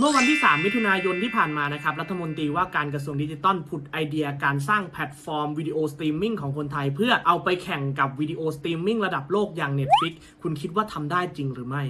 เมื่อวันที่ 3 มิถุนายนที่ผ่านมานะครับ รัฐมนตรีว่าการกระทรวงดิจิทัลผุดไอเดียการสร้างแพลตฟอร์มวิดีโอสตรีมมิ่งของคนไทย เพื่อเอาไปแข่งกับวิดีโอสตรีมมิ่งระดับโลกอย่าง Netflix คุณคิดว่าทำได้จริงหรือไม่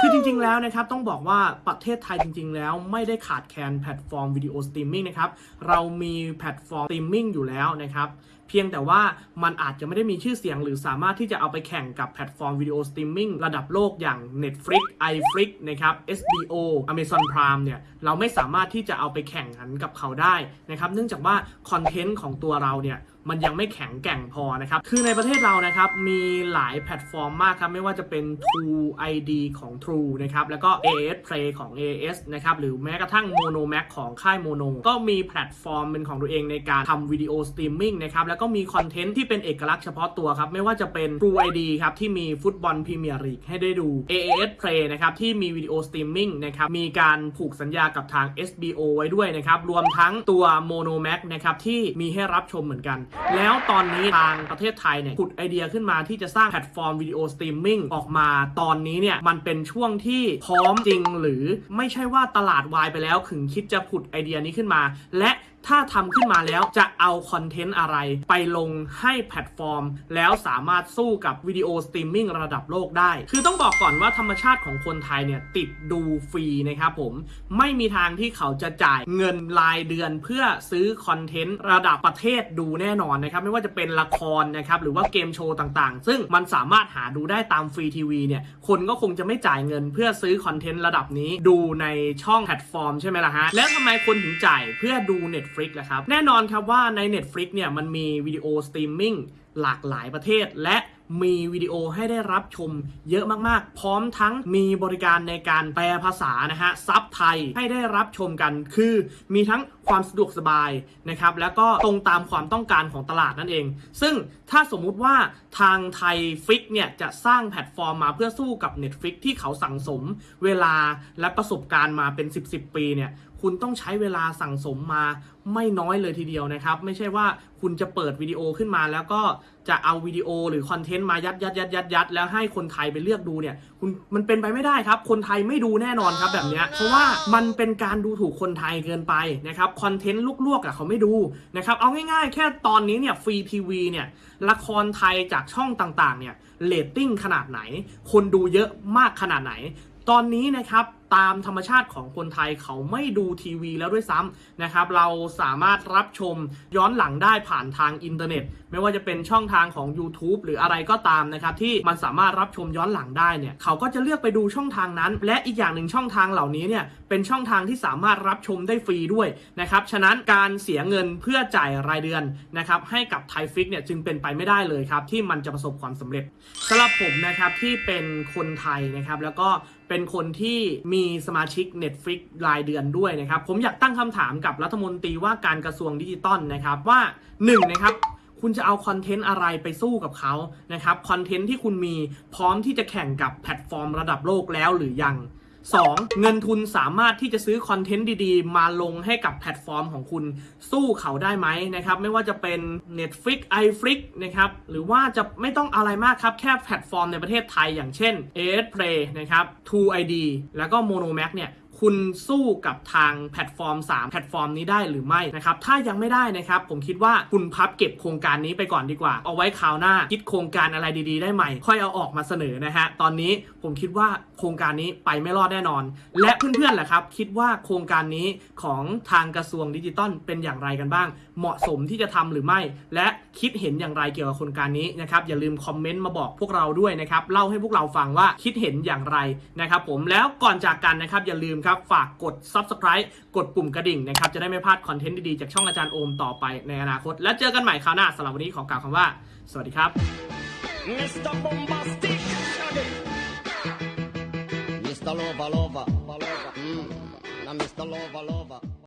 คือจริงๆ แล้วนะครับต้องบอกว่าประเทศไทยจริง ๆ แล้วไม่ได้ขาดแคลนแพลตฟอร์มวิดีโอสตรีมมิ่งนะครับเรามีแพลตฟอร์มสตรีมมิ่งอยู่แล้วนะครับ เพียงแต่ว่ามันอาจจะไม่ได้มีชื่อเสียง หรือสามารถที่จะเอาไปแข่งกับแพลตฟอร์มวิดีโอสตรีมมิ่งระดับโลกอย่าง Netflix iFlix นะครับ HBO Amazon Prime เนี่ยเราไม่สามารถที่จะเอาไปแข่งขันกับเขาได้นะครับเนื่องจากว่าคอนเทนต์ของตัวเราเนี่ยมันยังไม่แข็งแกร่งพอนะครับ คือในประเทศเรานะครับ มีหลายแพลตฟอร์มมากครับ ไม่ว่าจะเป็น True ID ของ True นะครับ แล้วก็ AIS Play ของ AIS นะครับ หรือแม้กระทั่ง Mono Max ของค่าย Mono ก็มีแพลตฟอร์มเป็นของตัวเองในการทำวิดีโอสตรีมมิ่งนะครับ แล้วก็มีคอนเทนต์ที่เป็นเอกลักษณ์เฉพาะตัวครับ ไม่ว่าจะเป็น True ID ครับ ที่มีฟุตบอลพรีเมียร์ลีกให้ได้ดู AIS Play นะครับ ที่มีวิดีโอสตรีมมิ่งนะครับ มีการผูกสัญญากับทาง SBO ไว้ด้วยนะครับ รวมทั้งตัว Mono Max นะครับ ที่มีให้รับชมเหมือนกัน แล้วตอนนี้ทางประเทศไทยเนี่ยผุดไอเดียขึ้นมาที่จะสร้างแพลตฟอร์มวิดีโอสตรีมมิ่งออกมาตอนนี้เนี่ยมันเป็นช่วงที่พร้อมจริงหรือไม่ใช่ว่าตลาดวายไปแล้วถึงคิดจะผุดไอเดียนี้ขึ้นมา และ ถ้าทำขึ้นมาแล้วจะเอาคอนเทนต์อะไร ไปลงให้แพลตฟอร์ม แล้วสามารถสู้กับวิดีโอสตรีมมิ่งระดับโลกได้ คือต้องบอกก่อนว่าธรรมชาติของคนไทยเนี่ยติดดูฟรีนะครับผม ไม่มีทางที่เขาจะจ่ายเงินรายเดือนเพื่อซื้อคอนเทนต์ระดับประเทศดูแน่นอนนะครับ ไม่ว่าจะเป็นละครนะครับหรือว่าเกมโชว์ต่างๆ ซึ่งมันสามารถหาดูได้ตามฟรีทีวีเนี่ยคนก็คงจะไม่จ่ายเงินเพื่อซื้อคอนเทนต์ระดับนี้ดูในช่องแพลตฟอร์มใช่ไหมล่ะฮะแล้วทำไมคนถึงจ่ายเพื่อดู Netflix ล่ะครับ แน่นอนครับว่าใน Netflix เนี่ยมันมีวิดีโอสตรีมมิ่งหลากหลายประเทศ และมีวิดีโอให้ได้รับชมเยอะมากๆ พร้อมทั้งมีบริการในการแปลภาษานะฮะซับไทยให้ได้รับชมกัน คือมีทั้ง ความสะดวกสบายนะครับแล้วก็ตรงตามความต้องการของตลาดนั่นเอง ซึ่งถ้าสมมุติว่าทางไทยฟลิกซ์เนี่ยจะสร้างแพลตฟอร์มมาเพื่อสู้กับ Netflix ที่เขาสั่งสมเวลาและประสบการณ์มาเป็น 10 10 ปีเนี่ยคุณต้องใช้เวลาสั่งสมมาไม่น้อยเลยทีเดียวนะครับ ไม่ใช่ว่าคุณจะเปิดวิดีโอขึ้นมาแล้วก็จะเอาวิดีโอหรือคอนเทนต์มายัดยัดยัดยัดยัดแล้วให้คนไทยไปเลือกดูเนี่ยคุณมันเป็นไปไม่ได้ครับ คนไทยไม่ดูแน่นอนครับแบบเนี้ยเพราะว่ามันเป็นการดูถูกคนไทยเกินไปนะครับคอนเทนต์ลวกๆอะเขาไม่ดูนะครับเอาง่ายๆ แค่ตอนนี้เนี่ยฟรีทีวีเนี่ยละครไทยจากช่องต่างๆเนี่ยเรตติ้งขนาดไหน คนดูเยอะมากขนาดไหน ตอนนี้นะครับ ตามธรรมชาติของคนไทยเขาไม่ดูทีวีแล้วด้วยซ้ำนะครับ เราสามารถรับชมย้อนหลังได้ผ่านทางอินเทอร์เน็ต ไม่ว่าจะเป็นช่องทางของ YouTube หรืออะไรก็ตามนะครับ ที่มันสามารถรับชมย้อนหลังได้เนี่ยเขาก็จะเลือกไปดูช่องทางนั้น และอีกอย่างหนึ่งช่องทางเหล่านี้เนี่ยเป็นช่องทางที่สามารถรับชมได้ฟรีด้วยนะครับฉะนั้นการเสียเงินเพื่อจ่ายรายเดือนนะครับให้กับไทยฟลิกซ์เนี่ยจึงเป็นไปไม่ได้เลยครับที่มันจะประสบความสำเร็จสำหรับผมนะครับที่เป็นคนไทยนะครับแล้วก็เป็นคนที่มีสมาชิก Netflix รายเดือนด้วยนะครับ ผมอยากตั้งคำถามกับรัฐมนตรีว่าการกระทรวงดิจิตอลนะครับว่า1นะครับคุณจะเอาคอนเทนต์อะไรไปสู้กับเขานะครับคอนเทนต์ที่คุณมีพร้อมที่จะแข่งกับแพลตฟอร์มระดับโลกแล้วหรือยัง 2. เงินทุนสามารถที่จะซื้อคอนเทนต์ดีๆ มาลงให้กับแพลตฟอร์มของคุณสู้เขาได้ไหมนะครับ ไม่ว่าจะเป็น Netflix iFlix นะครับ หรือว่าจะไม่ต้องอะไรมากครับ แค่แพลตฟอร์มในประเทศไทยอย่างเช่น AIS Play นะครับ True ID แล้วก็ Monomax เนี่ย คุณสู้กับทางแพลตฟอร์ม 3 แพลตฟอร์มนี้ได้หรือไม่นะครับ ถ้ายังไม่ได้นะครับ ผมคิดว่าคุณพับเก็บโครงการนี้ไปก่อนดีกว่า เอาไว้คราวหน้า คิดโครงการอะไรดีๆ ได้ใหม่ ค่อยเอาออกมาเสนอนะฮะ ตอนนี้ผมคิดว่าโครงการนี้ไปไม่รอดแน่นอน และเพื่อนๆล่ะครับ คิดว่าโครงการนี้ของทางกระทรวงดิจิตอลเป็นอย่างไรกันบ้าง เหมาะสมที่จะทำหรือไม่ และคิดเห็นอย่างไรเกี่ยวกับโครงการนี้นะครับ อย่าลืมคอมเมนต์มาบอกพวกเราด้วยนะครับ เล่าให้พวกเราฟังว่าคิดเห็นอย่างไรนะครับผม แล้วก่อนจากกันนะครับอย่าลืมครับฝากกด subscribe กดปุ่มกระดิ่งนะครับ จะได้ไม่พลาดคอนเทนต์ดีๆ จากช่องอาจารย์โอมต่อไปในอนาคต และเจอกันใหม่คราวหน้าสำหรับวันนี้ขอกล่าวคำว่า สวัสดีครับ Mr. Bombastic. Mr. Lover Lover. Mm. Now Mr. Lova Lova